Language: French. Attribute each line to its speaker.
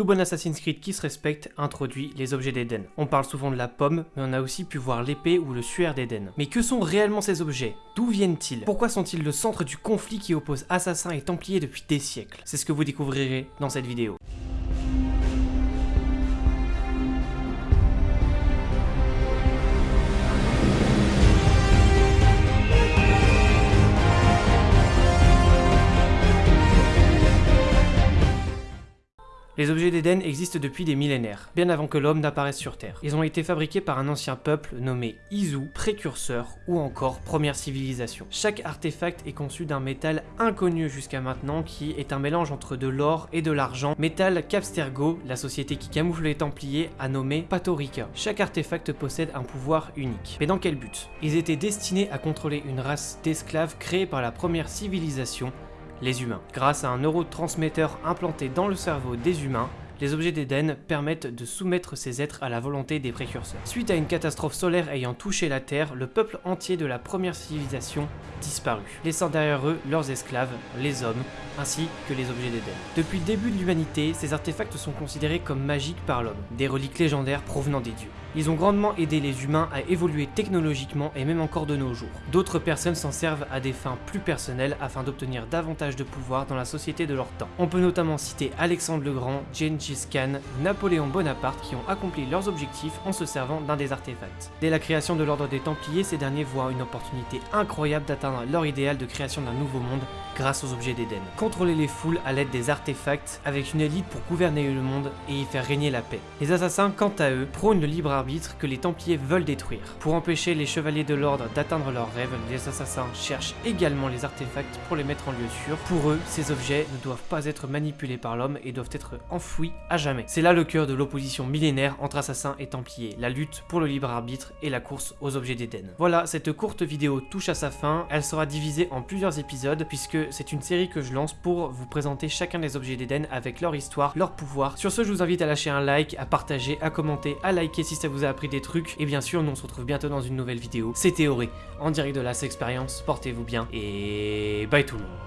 Speaker 1: Tout bon Assassin's Creed qui se respecte introduit les objets d'Eden. On parle souvent de la pomme, mais on a aussi pu voir l'épée ou le suaire d'Eden. Mais que sont réellement ces objets? D'où viennent-ils? Pourquoi sont-ils le centre du conflit qui oppose assassins et templiers depuis des siècles? C'est ce que vous découvrirez dans cette vidéo. Les objets d'Éden existent depuis des millénaires, bien avant que l'homme n'apparaisse sur Terre. Ils ont été fabriqués par un ancien peuple nommé Izu, précurseur ou encore première civilisation. Chaque artefact est conçu d'un métal inconnu jusqu'à maintenant qui est un mélange entre de l'or et de l'argent, métal qu'Abstergo, la société qui camoufle les Templiers, a nommé Patorica. Chaque artefact possède un pouvoir unique. Mais dans quel but? Ils étaient destinés à contrôler une race d'esclaves créée par la première civilisation les humains. Grâce à un neurotransmetteur implanté dans le cerveau des humains, les objets d'Éden permettent de soumettre ces êtres à la volonté des précurseurs. Suite à une catastrophe solaire ayant touché la Terre, le peuple entier de la première civilisation disparut, laissant derrière eux leurs esclaves, les hommes, ainsi que les objets d'Éden. Depuis le début de l'humanité, ces artefacts sont considérés comme magiques par l'homme, des reliques légendaires provenant des dieux. Ils ont grandement aidé les humains à évoluer technologiquement et même encore de nos jours. D'autres personnes s'en servent à des fins plus personnelles afin d'obtenir davantage de pouvoir dans la société de leur temps. On peut notamment citer Alexandre le Grand, Gengis Khan, Napoléon Bonaparte qui ont accompli leurs objectifs en se servant d'un des artefacts. Dès la création de l'ordre des Templiers, ces derniers voient une opportunité incroyable d'atteindre leur idéal de création d'un nouveau monde grâce aux objets d'Éden. Contrôler les foules à l'aide des artefacts avec une élite pour gouverner le monde et y faire régner la paix. Les assassins, quant à eux, prônent le libre que les Templiers veulent détruire. Pour empêcher les chevaliers de l'ordre d'atteindre leurs rêves, les assassins cherchent également les artefacts pour les mettre en lieu sûr. Pour eux, ces objets ne doivent pas être manipulés par l'homme et doivent être enfouis à jamais. C'est là le cœur de l'opposition millénaire entre assassins et Templiers, la lutte pour le libre arbitre et la course aux objets d'Éden. Voilà, cette courte vidéo touche à sa fin, elle sera divisée en plusieurs épisodes puisque c'est une série que je lance pour vous présenter chacun des objets d'Eden avec leur histoire, leur pouvoir. Sur ce, je vous invite à lâcher un like, à partager, à commenter, à liker si ça vous a appris des trucs. Et bien sûr, nous on se retrouve bientôt dans une nouvelle vidéo. C'était Auré, en direct de la Experience. Portez-vous bien et bye tout le monde.